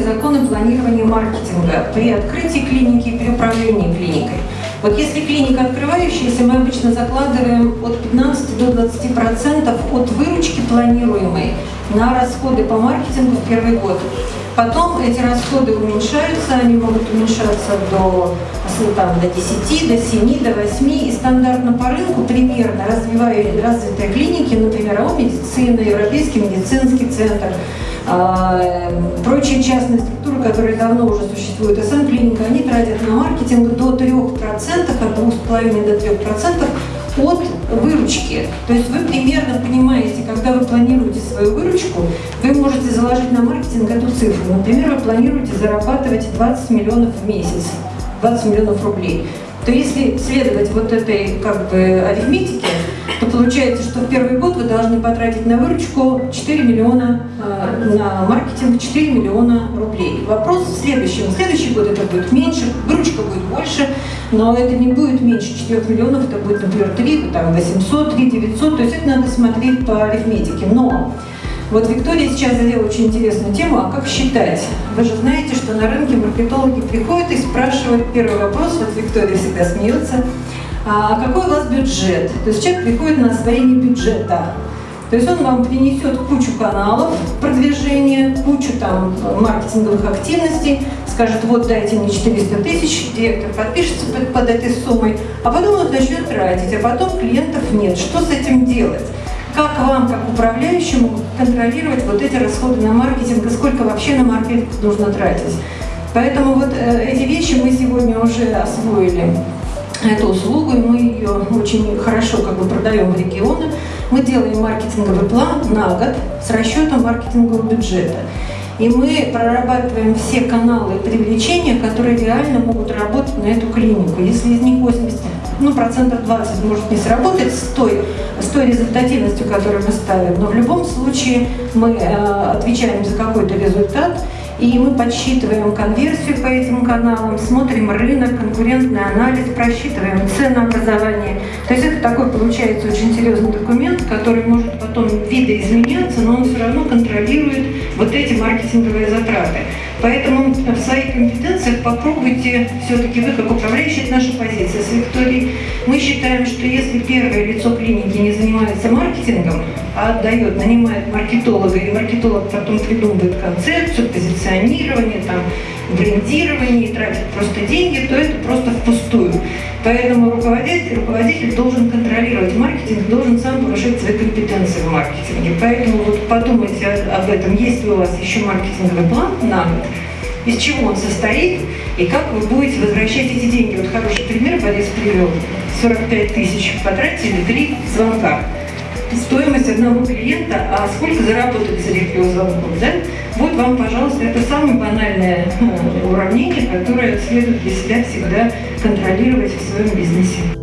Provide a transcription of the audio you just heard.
законы планирования маркетинга при открытии клиники и при управлении клиникой. Вот если клиника открывающаяся, мы обычно закладываем от 15 до 20 процентов от выручки планируемой на расходы по маркетингу в первый год. Потом эти расходы уменьшаются, они могут уменьшаться до, там, до 10, до 7, до 8. И стандартно по рынку примерно развивая развитые клиники, например, АО медицина, Европейский медицинский центр, а, прочие частные структуры, которые давно уже существуют, СМ-клиника, они тратят на маркетинг до 3%, от 2,5 до 3% от выручки. То есть вы примерно понимаете, когда вы планируете свою выручку, вы можете заложить на маркетинг эту цифру. Например, вы планируете зарабатывать 20 миллионов в месяц, 20 миллионов рублей. То если следовать вот этой как бы арифметике, то получается, что в первый год должны потратить на выручку 4 миллиона, э, на маркетинг 4 миллиона рублей. Вопрос в следующем. Следующий год это будет меньше, выручка будет больше, но это не будет меньше 4 миллионов, это будет, например, 3, там 800, 3 900, то есть это надо смотреть по арифметике. Но вот Виктория сейчас задела очень интересную тему, а как считать? Вы же знаете, что на рынке маркетологи приходят и спрашивают первый вопрос, вот Виктория всегда смеется, а какой у вас бюджет? То есть человек приходит на освоение бюджета. То есть он вам принесет кучу каналов продвижения, кучу там маркетинговых активностей, скажет, вот дайте мне 400 тысяч, директор подпишется под, под этой суммой, а потом он начнет тратить, а потом клиентов нет. Что с этим делать? Как вам, как управляющему, контролировать вот эти расходы на маркетинг и сколько вообще на маркетинг нужно тратить? Поэтому вот э, эти вещи мы сегодня уже освоили эту услугу, и мы ее очень хорошо как бы продаем в регионы. Мы делаем маркетинговый план на год с расчетом маркетингового бюджета. И мы прорабатываем все каналы привлечения, которые реально могут работать на эту клинику. Если из них 80, ну, процентов 20 может не сработать с той, с той результативностью, которую мы ставим, но в любом случае мы э, отвечаем за какой-то результат, и мы подсчитываем конверсию по этим каналам, смотрим рынок, конкурентный анализ, просчитываем ценообразование. Такой получается очень серьезный документ, который может потом видоизменяться, но он все равно контролирует вот эти маркетинговые затраты. Поэтому в своих компетенциях попробуйте, все-таки вы как управляющий, наша позиция с Викторией, мы считаем, что если первое лицо клиники не занимается маркетингом, а отдает, нанимает маркетолога, и маркетолог потом придумывает концепцию, позиционирование, там, брендирование, и тратит просто деньги, то это просто впустую. Поэтому руководитель, руководитель должен контролировать маркетинг, должен сам повышать свои компетенции в маркетинге. Поэтому вот подумайте об этом, есть ли у вас еще маркетинговый план на год, из чего он состоит и как вы будете возвращать эти деньги. Вот хороший пример Борис привел. 45 тысяч потратили, три звонка. Стоимость одного клиента, а сколько заработали за этих звонков, да? Вот вам, пожалуйста, это самое банальное которое следует для себя всегда контролировать в своем бизнесе.